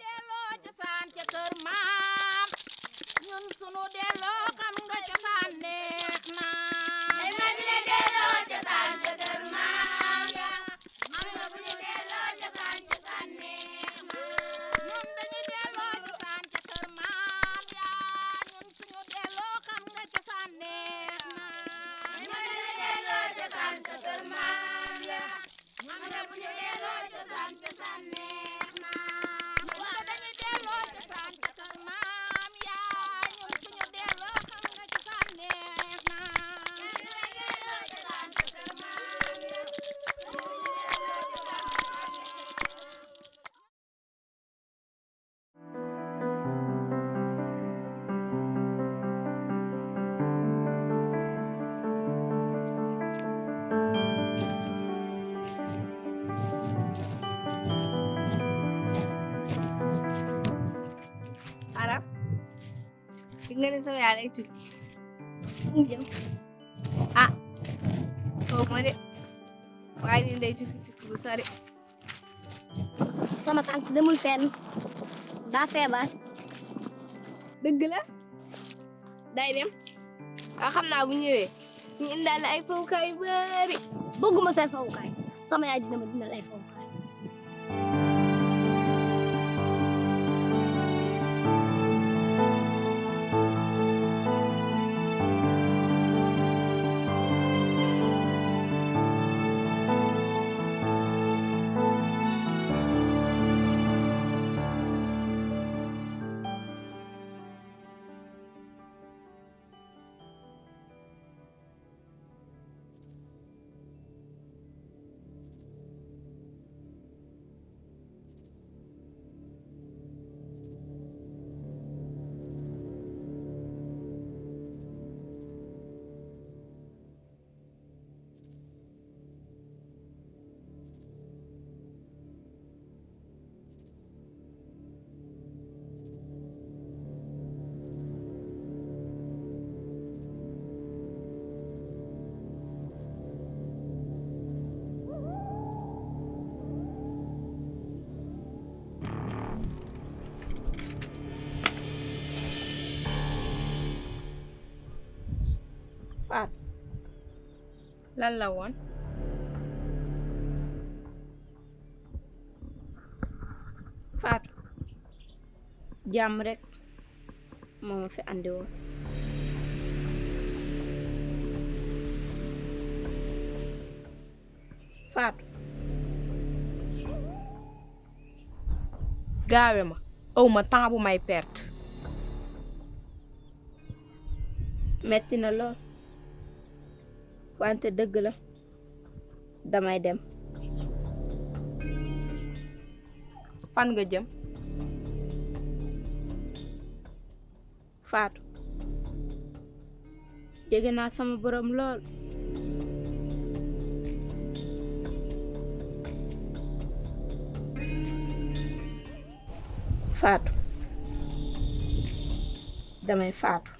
delloo ca saan ca kër maam lay tukki mu jëm ah. Ni day tukki tukki bu sori sama tànk demul fenn daa feebar dëgg la day dem waaw xam naa bu ñëwee ñu indaale ay fowukaay yu bari bëgguma say fawukaay sama yaay dina ma ay fawukaay lan la woon. Faat. Jàmm rek moo ma fi andi woon. Faatu gaawe ma. Aw ma temps bu may perte. Metti na lool wante dëgg la. Damay dem. Fan nga jëm? Faatu. Jege naa sama borom lool. Faatu. Damay faatu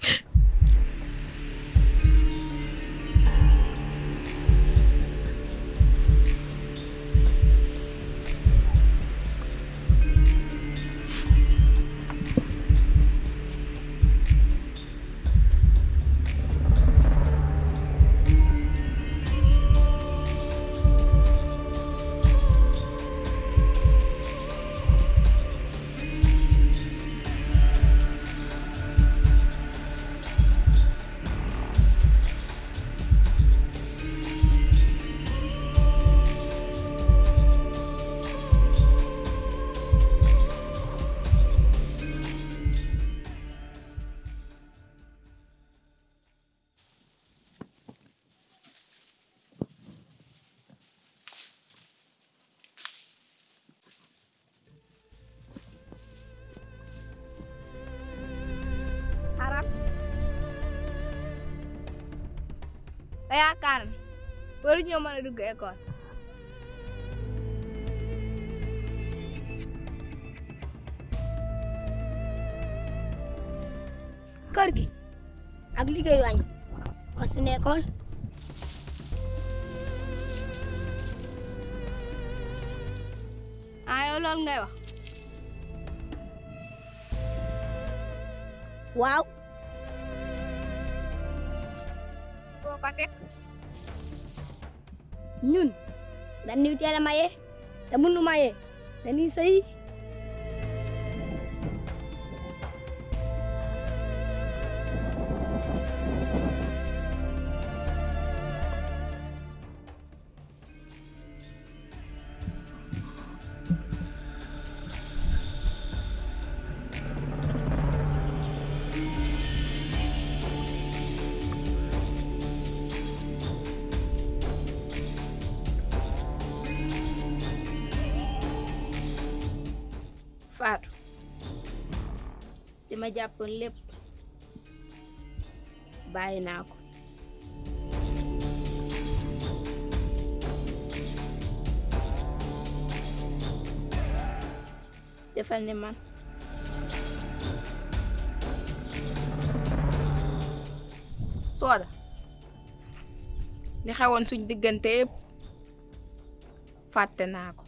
Akan baru nyaman duduk ekor. करगी agli गई आई उसने कौन आयो लोन गए teg ñun dañuy teel a maye nu maye dañuy sëy Faatu ma jàppoon lépp bàyyi naa ko. Defal ni man. Sooda li xewoon suñ diggante yëpp fàtte naa ko.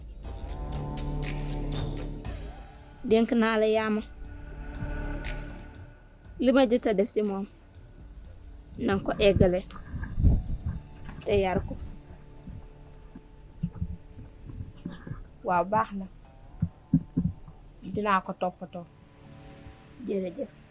Dénk naa la yaama li ma jot a def ci moom nanga ko eggale te yar waaw baax na. Dinaa ko toppatoo. Jërëjëf.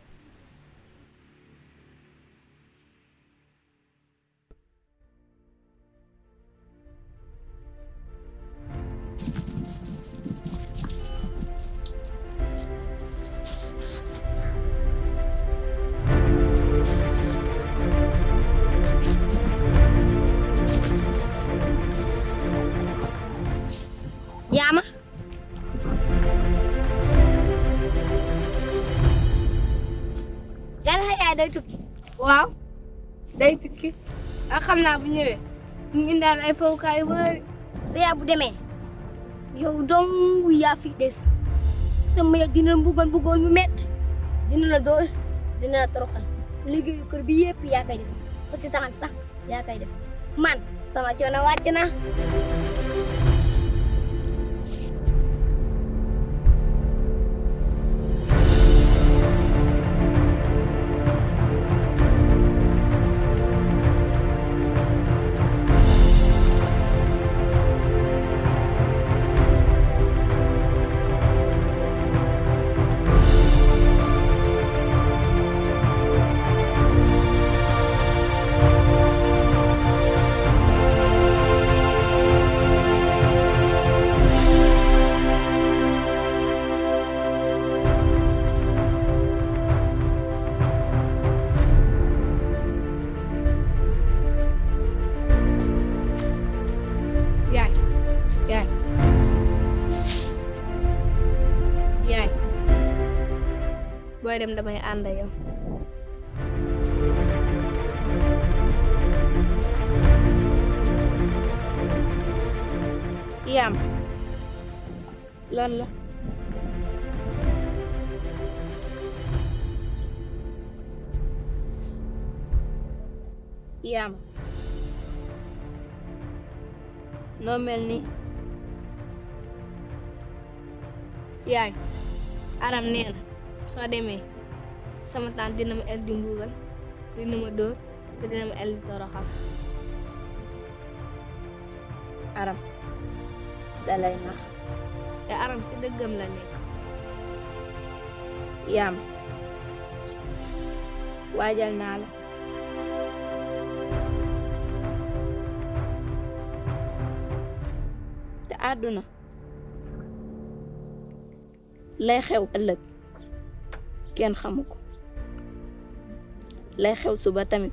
Bu ñëwee mu indaal ay fowukaay yu bëri sa yaay bu demee yow dong yaa fi des sama yow dina la mbugoon mbugoon mu metti dina la dool dina la toroxal liggéeyu kër bi yëpp yaa koy def ba si taxan sax yaa koy def man sama coono wàcc dem damay ànd ak yow yaam noo mel ni yaay aram nee na soo demee sama tante dina ma el di mbuugal dina ma dóor te dina ma el di toroxal aram dalay nax te aram si dëggam la nekk yaam waajal naa la te àdduna lay xew ëllëg. Kenn xamu ko lay xew suba tamit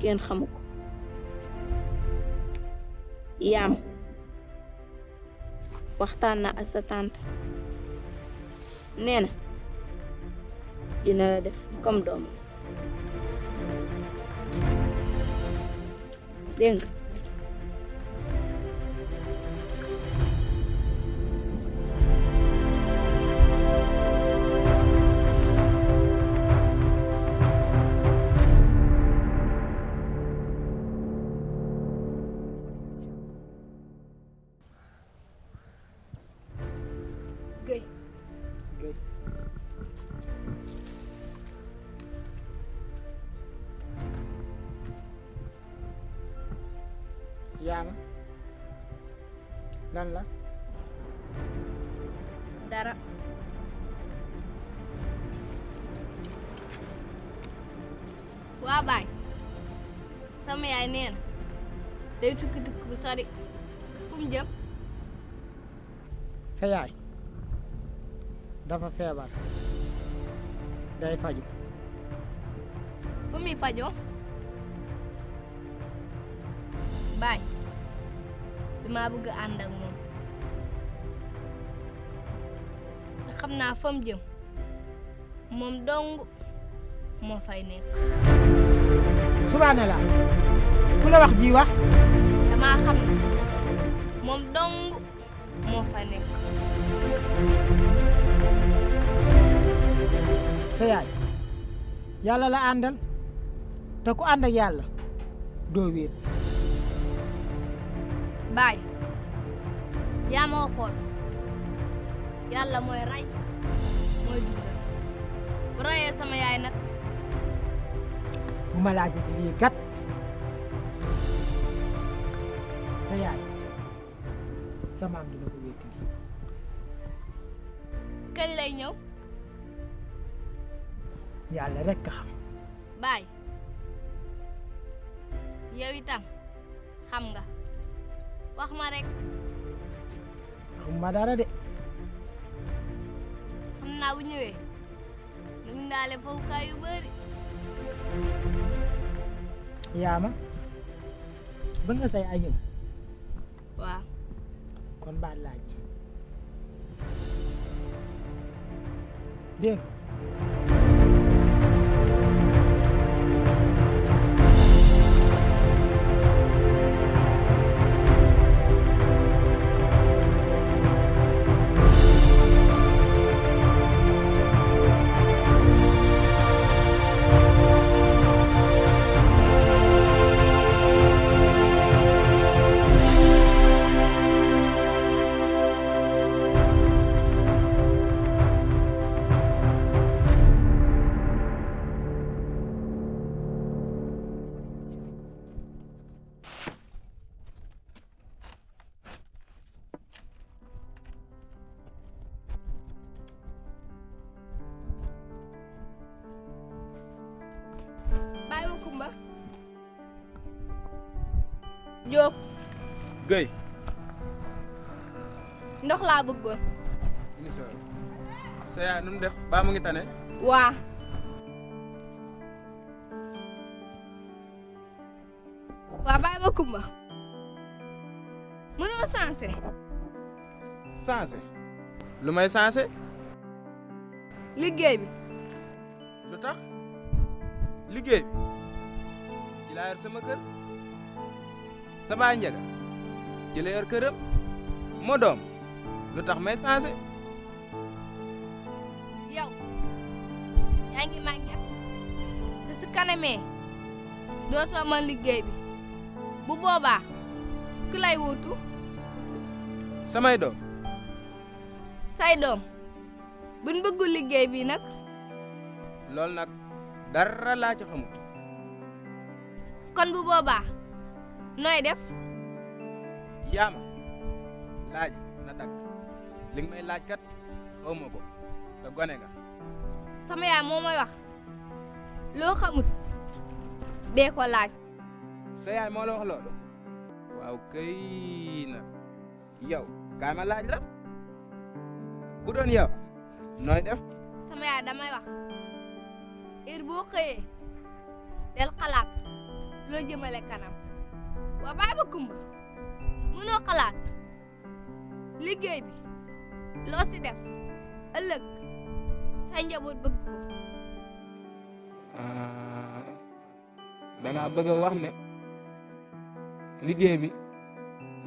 kenn xamu ko yaam waxtaan na ak sa tante nee na dina la def comme doom dégg nga lan la dara waa baay sama yaay neen day tukki tukki bu sori fu mu jëm sa yaay dafa feebar day faju fu muy fajoo baay dama bëgg ànd ak moom te xam naa fa mu jëm moom dong moo fay nekk subhanallah. Ku la wax ji wax damaa xam ne moom dong moo fa nekk sa yaay yàlla la àndal te ku ànd ak yàlla doo wéet baay yaa ma waxoon yàlla mooy rey. Mooy dundal. Bu reyee sama yaay nag. Bu ma laajati lii kat sa yaay. Sa maam dina ko wéeti lii. Kañ lay ñëw? Yàlla rekk ka xam. Baay yow itam xam nga. Wax ma rek. Dara de. Xam naa bu ñëwee. Nu mu ndaale fowukaay yu bëri yaama bëgg nga say waaw. Kon baat laaj. Dégg Jóob Guèye. ndox laa bëggoon incha sa yaay nu mu def baa mu ngi tane. waa waa bàyyi ma kumba. Mënoo sensé sensé. lu may sensé. liggéey bi lu tax liggéey bi ci laa yor sama kër sa baay njëga ci la yor këram moo doom. lu tax may sensé. yow yaa ngi màgget te su kanamee dootoo mën liggéey bi. Bu boobaa ku lay wuutu? Samay doom. Say doom buñ bëggul liggéey bi nag? Loolu nag dara laa ci xamul. Kon bu boobaa nooy def yaama laaj na dakk li nga may laaj kat xaw ma ko te gone nga sama yaay moo may wax loo xamut dee ko laaj sa yaay moo la wax loolu waaw kay na yow kaay ma laaj la bu doon yow nooy def sama yaay damay wax heure boo xëyee del xalaat loo jëmale kanam waa bàyyi ba kumba mënoo xalaat liggéey bi. Loo si def. Ëllëg. Sa njaboot bëgg ko. Da ngaa bëgg a wax ne liggéey bi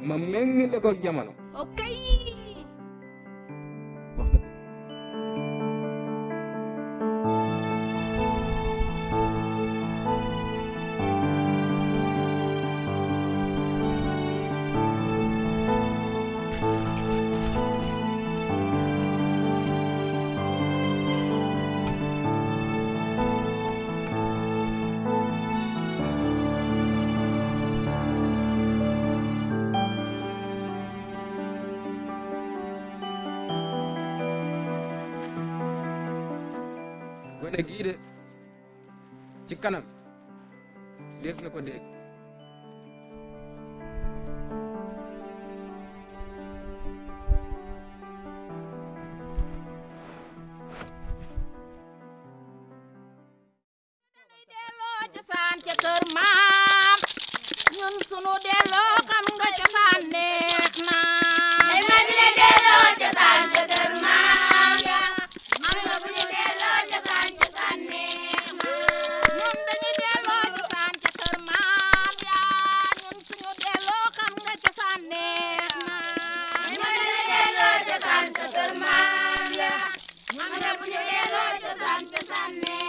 ma méngale ko jamono. Ok gone gii de ci kanam dees na ko dégg. Amen.